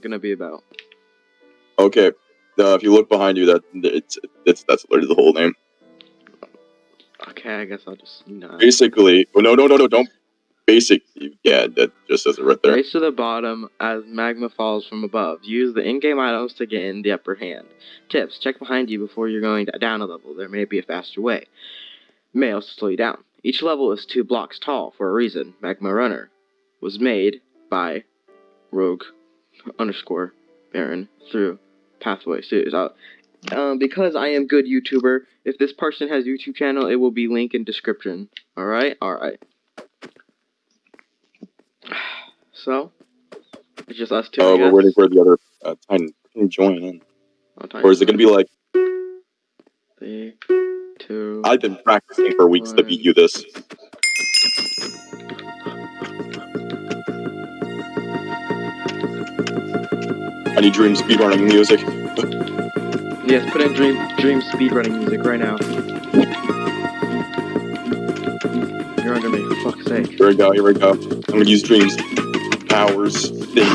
gonna be about? Okay, uh, if you look behind you, that it's, it's that's literally the whole name. Okay, I guess I'll just not. Basically, oh, no, no, no, no, don't. Basic, yeah, that just says it right there. Race to the bottom as magma falls from above. Use the in-game items to get in the upper hand. Tips: Check behind you before you're going down a level. There may be a faster way. May also slow you down. Each level is two blocks tall for a reason. Magma Runner was made by Rogue underscore Baron through Pathway Series. Uh, um, because I am good YouTuber, if this person has YouTube channel, it will be link in description. Alright? Alright. So, it's just us two. Oh, I we're waiting for the other uh, time to join in. Oh, Or is it gonna be like, Three, two. I've been practicing for weeks to beat you this. I need dream speedrunning music. Yes, put in dream dream speedrunning music right now. You're under me, for fuck's sake. Here we go, here we go. I'm gonna use dreams. Powers, things.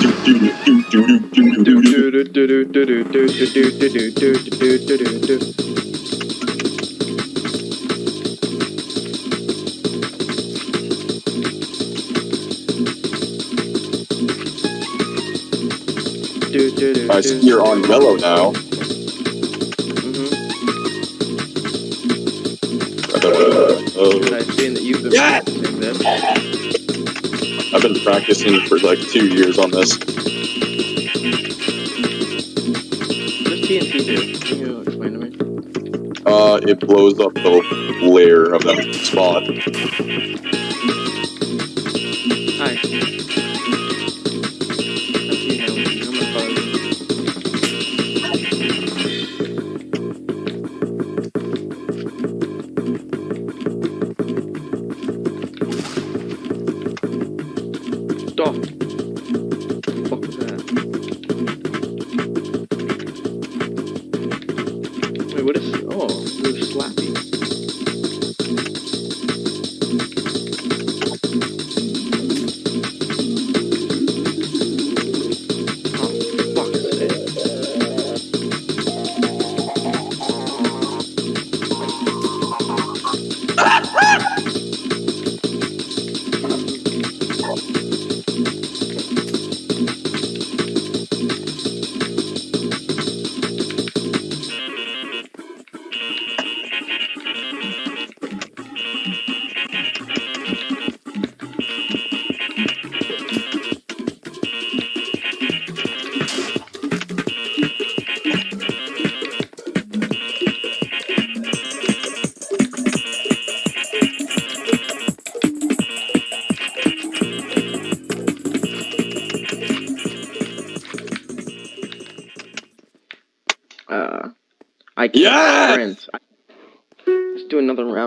Do, do, do, do, do, do, do, do, do. I see you're on yellow now. Uh, I've seen that you've been Yeah! practicing this. I've been practicing for like two years on this. TNT do? Can you explain to me? Uh, it blows up the layer of that spot.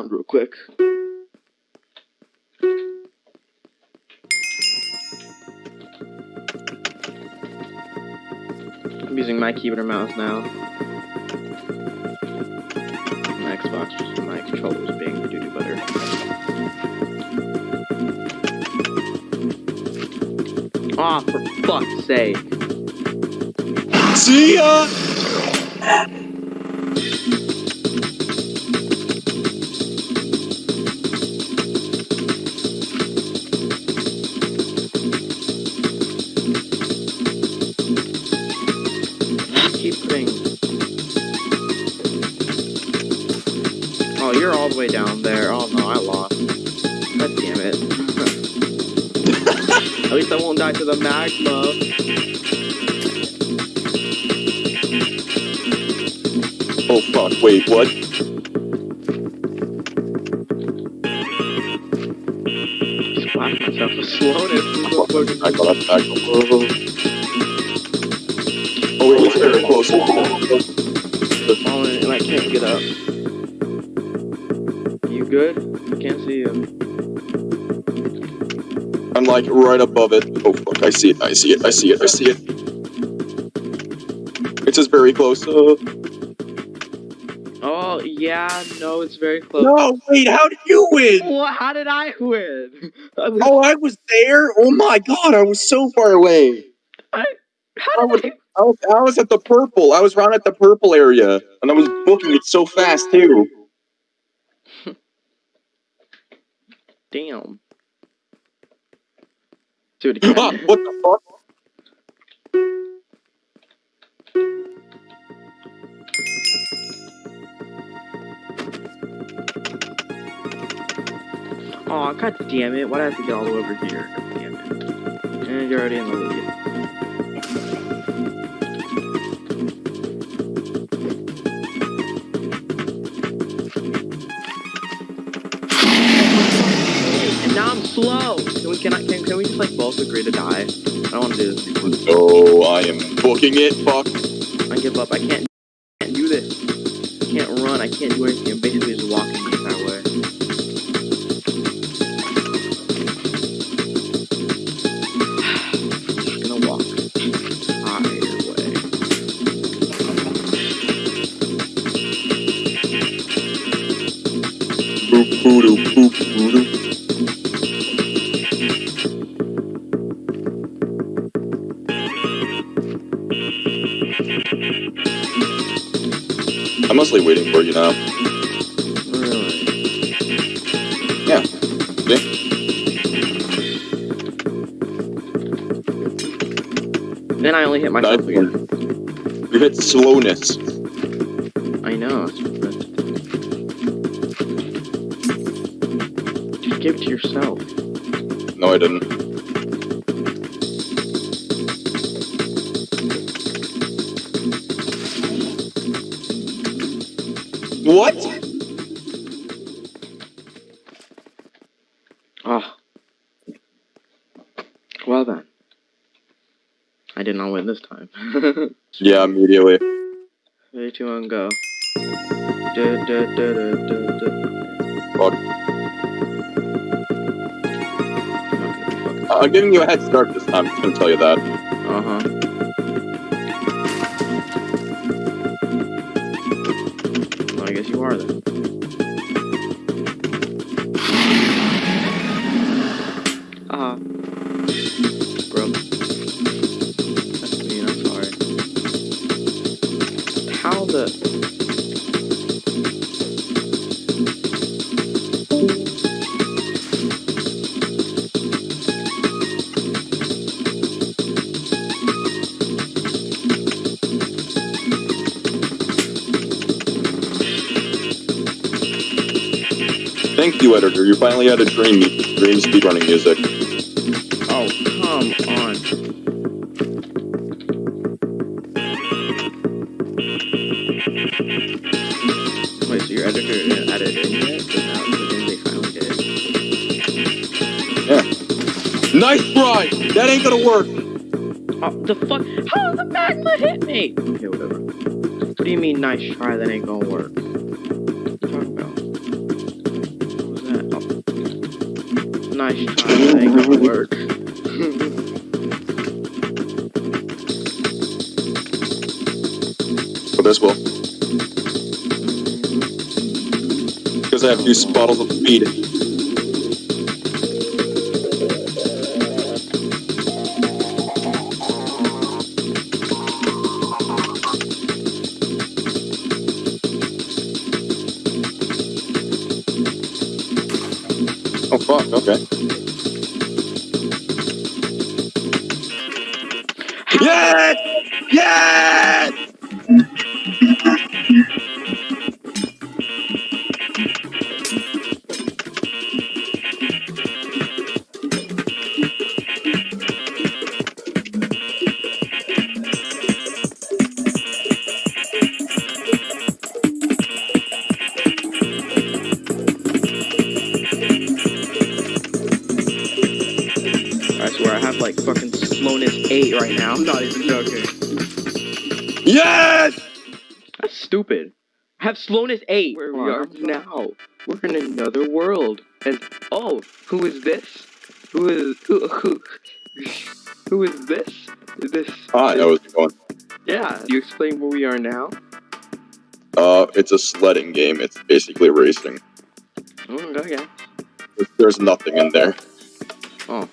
Round real quick. I'm using my keyboard and mouse now. My Xbox, just my controllers being doo doo butter. Aw, for fuck's sake. See ya! The magma. Oh fuck, wait, what? Splash myself with slowness. I got that back. Oh, wait, it's very close. falling and I can't get up. You good? I can't see you. Like right above it. Oh fuck, I see it, I see it, I see it, I see it. It's just very close. Uh, Oh, yeah, no, it's very close. No, wait, how did you win? What? How did I win? Oh, I was there. Oh my god, I was so far away. How would- did I was, I was at the purple. I was around at the purple area, and I was booking it so fast too. Damn. Dude, it Ah, what the fuck? Aw, god damn it. Why do I have to get all the way over here? God damn it. And you're already in the lead. Agree to die? I don't want to do this. Oh, I am booking it. Fuck. I give up. I can't I'm mostly waiting for you now. Really? Yeah. See? Then I only hit myself again. You hit slowness. I know. Just give it to yourself. No, I didn't. What? Oh. Well then. I did not win this time. Yeah, immediately. Three, two, one, go. Fuck. I'm giving you a head start this time. I'm gonna tell you that. Uh editor. You finally had a dream, dream speedrunning music. Oh, come on. Wait, so your editor didn't add it in yet? But now the thing they finally did. Nice try! That ain't gonna work! Oh, the fuck? How the magma hit me? Okay, whatever. What do you mean, nice try, that ain't gonna work? Oh. Nice try, that ain't gonna work. But this will. Because I have two bottles of speed. Yes! Yes! Have slowness 8 where we are now. We're in another world. And oh, who is this? Who is who who, who is this? This Ah, I know what's going. Yeah, you explain where we are now? Uh, it's a sledding game. It's basically racing. Oh, okay. There's- There's nothing in there. The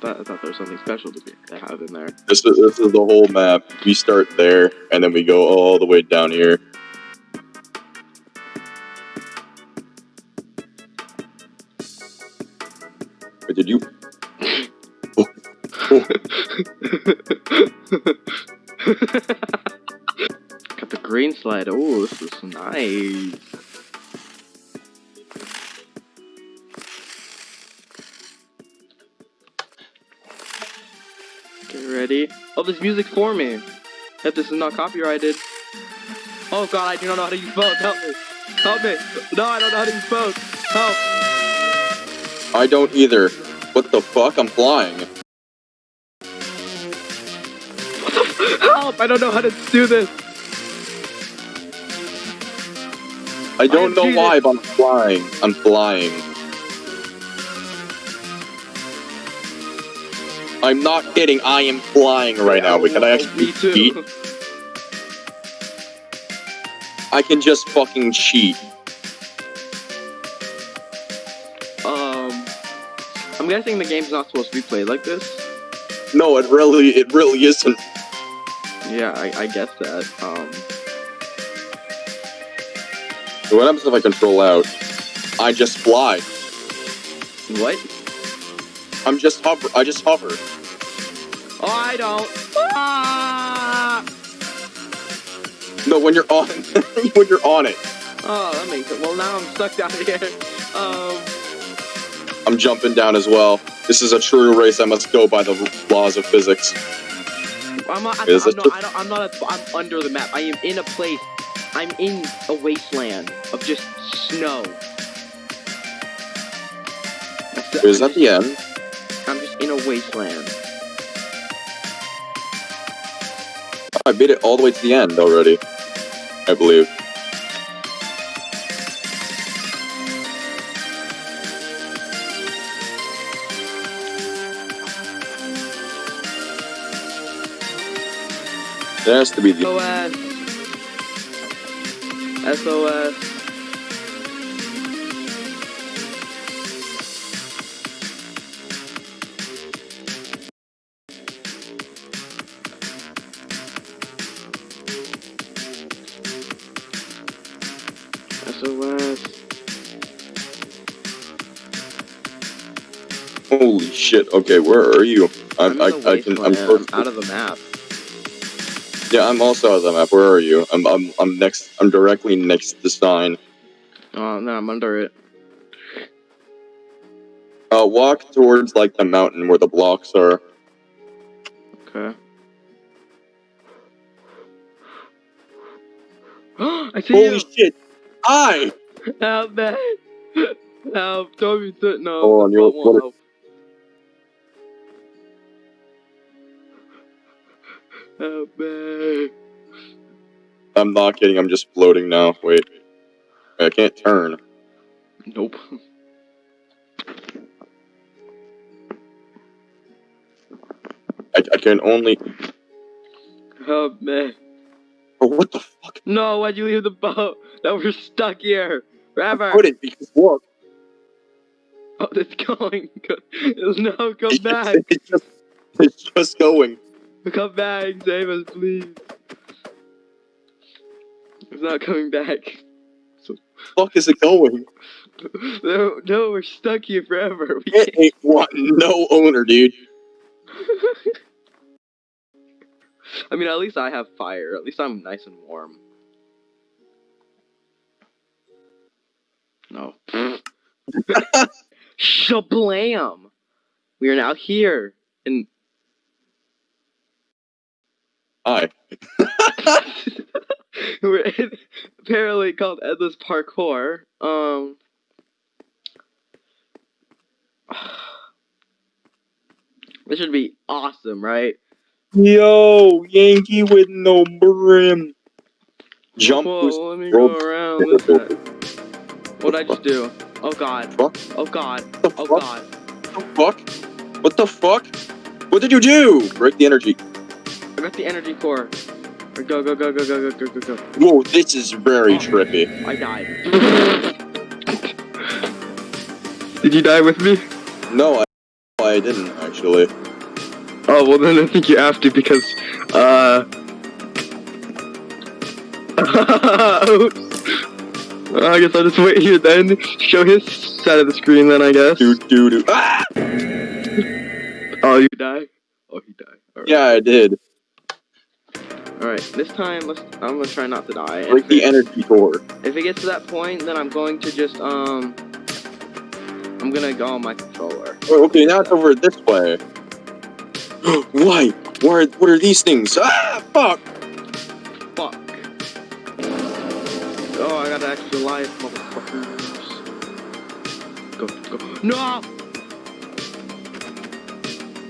thought, I thought there was something special to be to have in there. This is this is the whole map. We start there, and then we go all the way down here. Wait, did you? oh. oh. Got the green slide. Oh, this is nice. Get ready. Oh, this music for me. If this is not copyrighted. Oh god, I do not know how to use phones. Help me. Help me. No, I don't know how to use phones. Help. I don't either. What the fuck? I'm flying. Help! I don't know how to do this. I don't am know cheated. why, but I'm flying. I'm flying. I'm not kidding. I am flying right now. Wait, can I actually cheat? I can just fucking cheat. Guessing the game's not supposed to be played like this. No, it really, it really isn't. Yeah, I, I guess that. Um, What happens if I control out? I just fly. what? I'm just hover. I just hover. Oh, I don't. Ah! No, when you're on, when you're on it, Oh, that makes it. Well, now I'm stuck down here. Um, I'm jumping down as well. This is a true race. I must go by the laws of physics. I'm not. I'm, I'm not. I don't, I'm not. A, I'm under the map. I am in a place. I'm in a wasteland of just snow. Is that the end? I'm just in a wasteland. I made it all the way to the end already. I believe. There has to be the. SOS. SOS. Holy shit! Okay, where are you? I'm, I'm I, I can. I'm perfect. out of the map. Yeah, I'm also on the map. Where are you? I'm. I'm. I'm next. I'm directly next to the sign. Oh no, I'm under it. Uh, walk towards like the mountain where the blocks are. Okay. I see Holy you! shit! I. Help me! Help! Toby, t- no. Hold on, the you're- what- help. I'm not kidding. I'm just floating now. Wait. I can't turn. Nope. I, I can only. Help me! Oh, what the fuck? No, why'd you leave the boat? Now we're stuck here I forever. couldn't because look. Oh, it's going. No, come back. it's just. It's just going. Come back. Save us, please. It's not coming back. Fuck is it going? No, no, we're stuck here forever. We It ain't what? No owner, dude. I mean, at least I have fire. At least I'm nice and warm. No. Shablam! We are now here in. Hi. We're in, apparently called Endless Parkour. Um. This should be awesome, right? Yo, Yankee with no brim. Jump Whoa, boost. let me roll- go around this side. What'd I just do? Oh god. Oh god. Oh god. What the fuck? What the fuck? What did you do? Break the energy. I got the energy core. Go, go, go, go, go, go, go, go, go. Whoa, this is very Oh. trippy. I died. Did you die with me? No, I, I I didn't actually. Oh well, then I think you have to because, uh. Oops. I guess I'll just wait here then. Show his side of the screen then, I guess. Do do do. Ah! Oh, you die? Oh, he died. Alright. Yeah, I did. Alright, this time, let's. I'm gonna try not to die. Break if, the it, energy core. if it gets to that point, then I'm going to just, um. I'm gonna go on my controller. Oh, okay, now it's over this way. Why? What are, what are these things? Ah, fuck! Fuck. Oh, I got an extra life, motherfuckers. Go, go. No!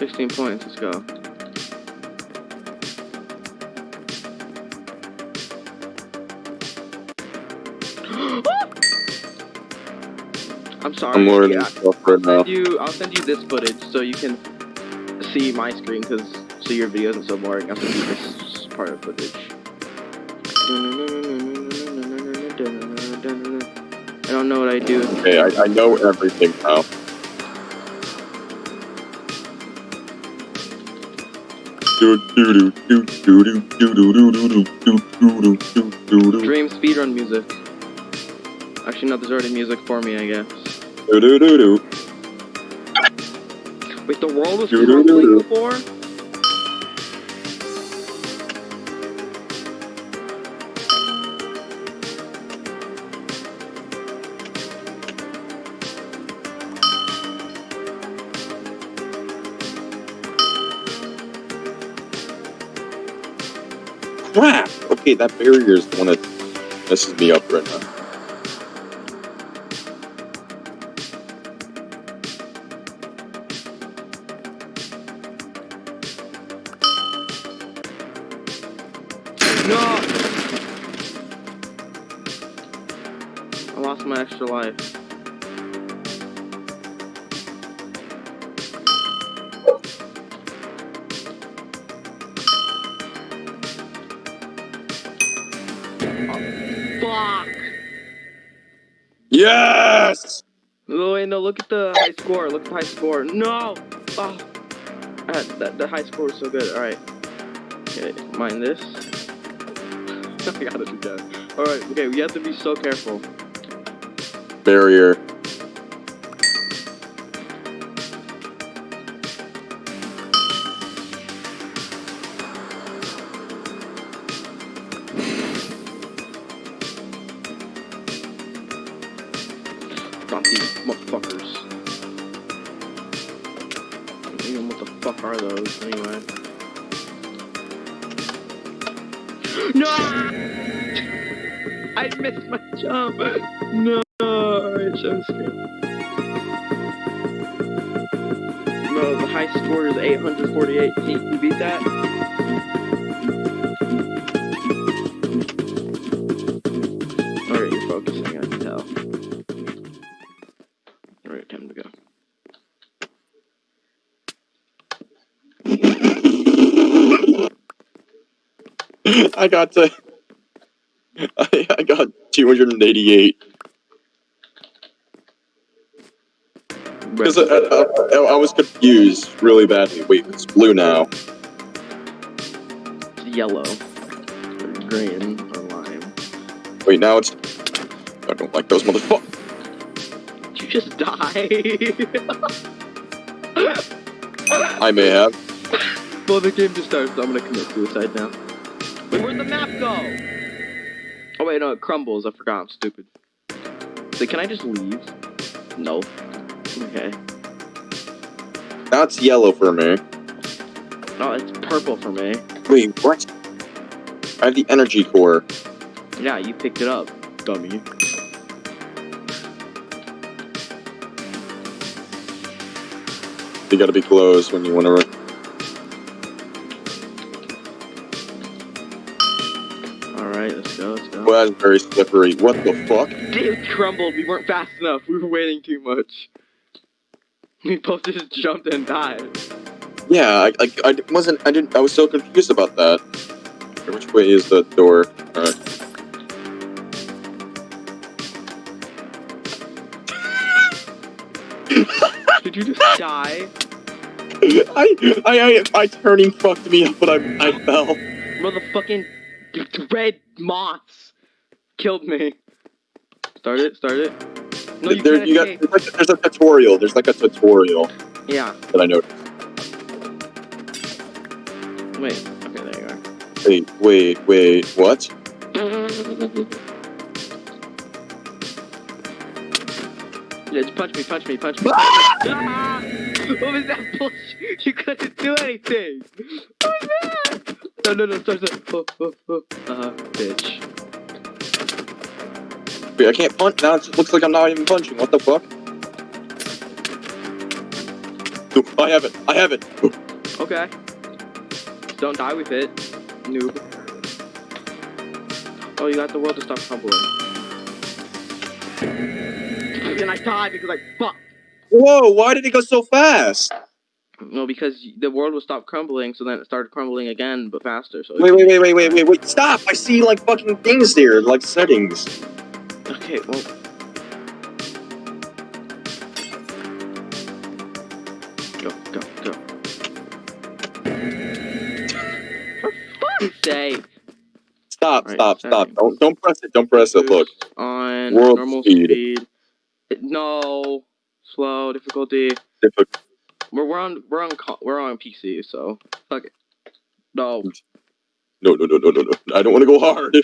16 points, let's go. I'm sorry. I'm learning yeah. stuff right now. send you I'll send you this footage so you can see my screen because so your video isn't so boring. I'll send you this part of footage. I don't know what I do. Okay, I, I know everything now. Dream speedrun music. Actually, no, there's already music for me, I guess. Wait, the world was crumbling before? Okay, that barrier is the one that messes me up right now. Yes! Oh, wait, no, look at the high score. Look at the high score. No! Oh. Ah, that, the high score is so good. Alright. Okay, mind this. I got it again. Alright, okay, we have to be so careful. Barrier. I got to. I, I got 288. Because I, I, I, I was confused really badly. Wait, it's blue now. Yellow. Or green or lime. Wait, now it's. I don't like those motherfuckers. Did you just die? I may have. well, the game just started, so I'm gonna commit suicide now. Wait, where'd the map go? Oh wait, no, it crumbles. I forgot. I'm stupid. So can I just leave? No. Okay. That's yellow for me. No, it's purple for me. Wait, what? I have the energy core. Yeah, you picked it up, dummy. You gotta be close when you wanna run. Go, let's. Well, that's very slippery. What the fuck? It crumbled. We weren't fast enough. We were waiting too much. We both just jumped and died. Yeah, I, I, I wasn't, I didn't, I was so confused about that. Which way is the door? Alright. Did you just die? I, I, I, my turning fucked me up, but I, I fell. Motherfucking red moths killed me. Start it, start it. No, you there, you got, there's, like, there's a tutorial. There's like a tutorial Yeah. that I noticed. Wait. Okay, there you are. Wait, wait, wait. What? Yeah, just punch me, punch me, punch me. ah! What was that bullshit? You couldn't do anything. What was that? No, no, no, start, start. Oh, oh, oh. Uh, bitch. Wait, I can't punch. Now it looks like I'm not even punching. What the fuck? Oop, I have it. I have it. Okay. Don't die with it, noob. Oh, you got the world to stop crumbling. And I died because I fuck. Whoa! Why did it go so fast? No, because the world will stop crumbling, so then it started crumbling again, but faster. So Wait, wait, wait, wait, wait, wait, wait! Stop! I see like fucking things there, like settings. Okay, well. Go, go, go. For fuck's sake! Stop! Alright, stop! Stop! Don't don't press it! Don't press it! Look. On World normal speed. speed. No. Slow difficulty. Diffi- We're, we're on we're on we're on PC, so fuck it. No. No, no, no, no, no, no! I don't want to go hard.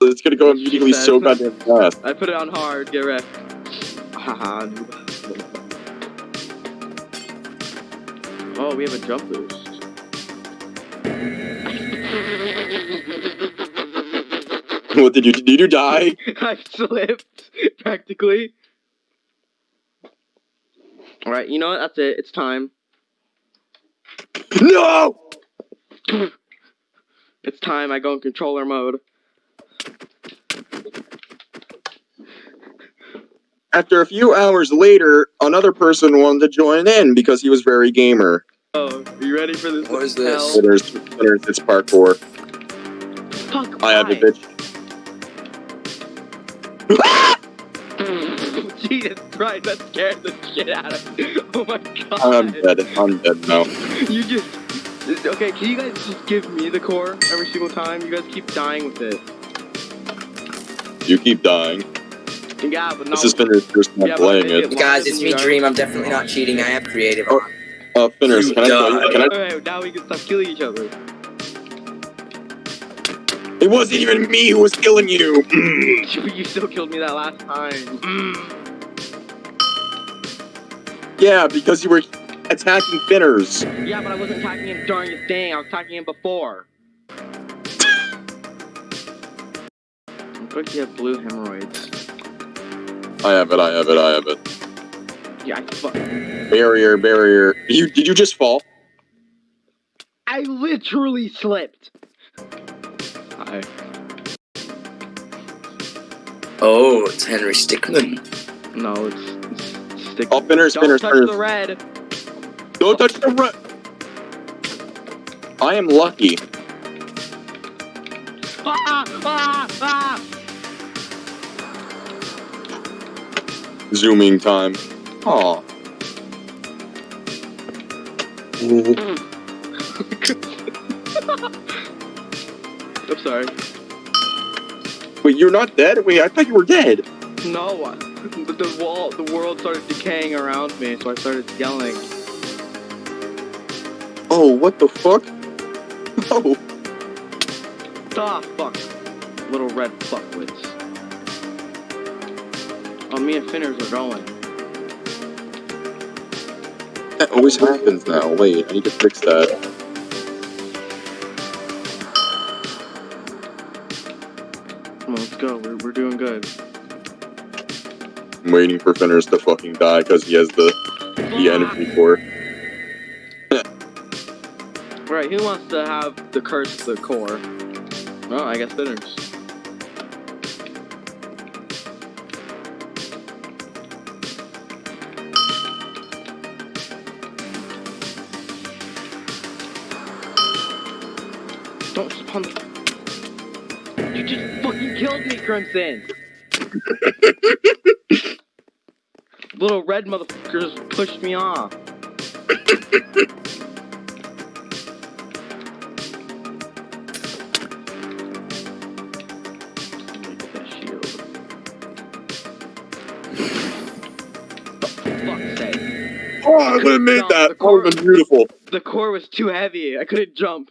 It's gonna go immediately so goddamn fast. I put it on hard. Get. Haha. Oh, we have a jump boost. What did you did you die? I slipped practically. All right, you know what? That's it. It's time. No! It's time. I go in controller mode. After a few hours later, another person wanted to join in because he was very gamer. Oh, are you ready for this? What is this? Sinners, sinners, it's parkour. Fuck. I have it, why? bitch. Jesus Christ, that scared the shit out of me. Oh my god. I'm dead. I'm dead now. You just. Okay, can you guys just give me the core every single time? You guys keep dying with it. You keep dying. Yeah, but no. This is Finner's first time playing it- it. it- Guys, it's me, Dream. I'm definitely not cheating. I am creative. Oh. Uh, Finners, can I tell you? died. Can I? Alright, now we can stop killing each other. It wasn't even me who was killing you. Mm. you still killed me that last time. Mm. Yeah, because you were attacking Finners. Yeah, but I wasn't attacking him during his thing. I was attacking him before. Looks like you have blue hemorrhoids. I have it. I have it. I have it. Yeah, I fuck. Barrier, barrier. You did you just fall? I literally slipped. Hi. Oh, it's Henry Stickmin. No, it's, it's stick. Oh, Finners, Don't Finners, touch Finners. the red. Don't touch the red. I am lucky. Ah, ah, ah. Zooming time. Aw. I'm sorry. Wait, you're not dead? Wait, I thought you were dead. No, the, the wall, the world started decaying around me, so I started yelling. Oh, what the fuck? Oh, Ah, fuck. Little red fuckwits. Me and Finners are going. that always happens now. Wait, I need to fix that. Come on, let's go. We're, we're doing good. I'm waiting for Fenris to fucking die because he has the the energy core. Right, who wants to have the curse of the core? Well, I guess Finners. Don't the... You just fucking killed me, Crimson! Little red motherfuckers pushed me off. Make that shield. For fuck's sake. Oh, I would have made that. That would have been beautiful. The core was too heavy. I couldn't jump.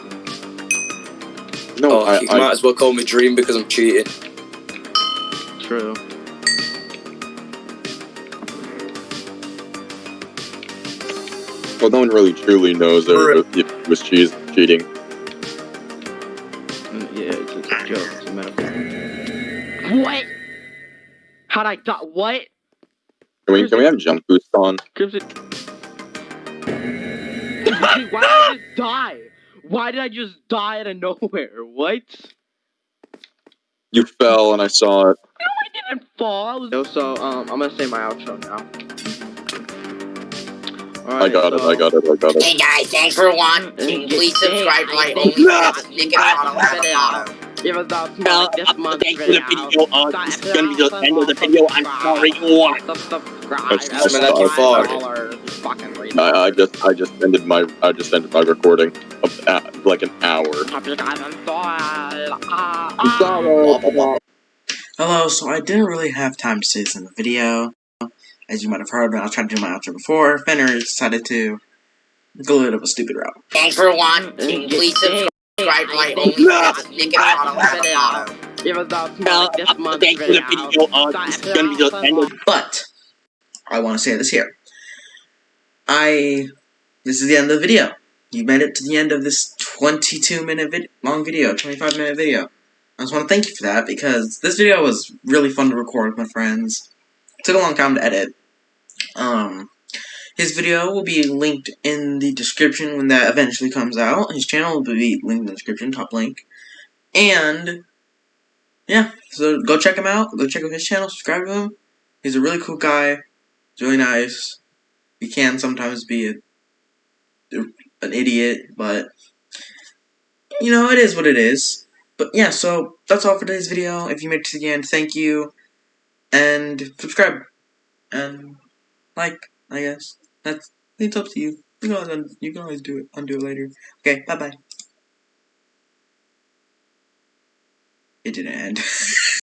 No, Oh, I, you I might as well call me Dream because I'm cheating. True. well, no one really truly knows if if it was cheese cheating. Mm, Yeah, it's, it's a joke. It's a metaphor. What? How'd I die? What? Can we can we have jump boost on? Crimson. Why did I just die? Why did I just die out of nowhere? What? You fell and I saw it. No, I didn't fall. I was... So, so, um, I'm gonna say my outro now. I got it. I got it. I got it. Hey guys, thanks for watching. Please subscribe to my OnlyFans. Nick and Auto. Even though it's Well, not this month's thanks the video. Uh, this is gonna be the end of the video. I'm sorry. What? Subscribe. Smell like you farted. Dollars. I, I just I just ended my I just ended my recording of uh, like an hour. Hello, so I didn't really have time to say this in the video. As you might have heard, I was trying to do my outro before. Fenner decided to go a bit of a stupid route. Thanks for watching. Please subscribe to my OnlyFans. Nick and Auto. Even though it's Well, not this uh, month's thanks for the video. Uh, this is gonna be the end But I want to say this here. I this is the end of the video. You made it to the end of this 22 minute vid long video, 25 minute video. I just want to thank you for that because this video was really fun to record with my friends. It took a long time to edit. Um, his video will be linked in the description when that eventually comes out. His channel will be linked in the description, top link. And yeah, so go check him out. Go check out his channel. Subscribe to him. He's a really cool guy. He's really nice. He can sometimes be a, an idiot, but you know it is what it is. But yeah, so that's all for today's video. If you made it to the end, thank you, and subscribe and like. I guess that's it's up to you. You can always you can always do it undo it later. Okay, bye bye. It didn't end.